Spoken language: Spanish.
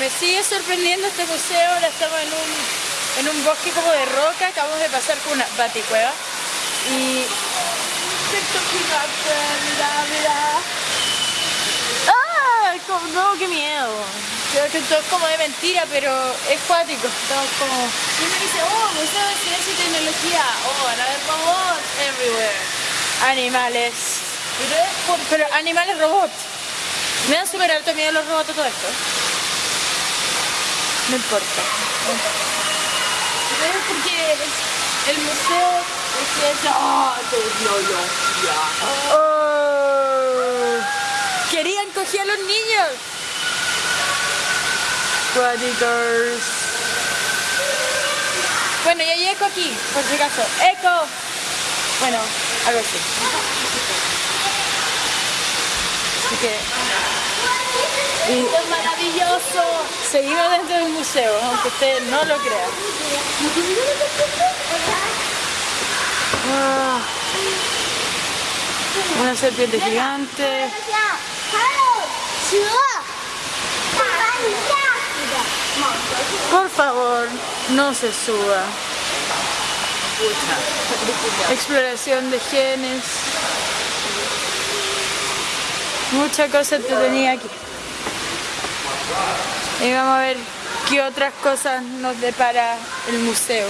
me sigue sorprendiendo este museo, ahora estamos en un, bosque como de roca, acabamos de pasar por una baticueva y... ¡Ah! No, qué miedo. Creo todo es como de mentira, pero es cuático. Todo como... Y me dice, oh, Museo de Ciencia y Tecnología. Oh, van a ver robots everywhere. Animales. Pero, pero animales robots. Me dan súper alto miedo los robots todo esto. No importa. Pero porque el museo es ciencia tecnología. Oh. Querían coger a los niños. Cuadicers. Bueno, y hay eco aquí, por si acaso. ¡Eco! Bueno, algo así. Así que... es maravilloso. Seguimos dentro del museo, aunque usted no lo crea. Ah. Una serpiente gigante. Por favor, no se suba. Exploración de genes. Mucha cosa tenía aquí. Y vamos a ver qué otras cosas nos depara el museo.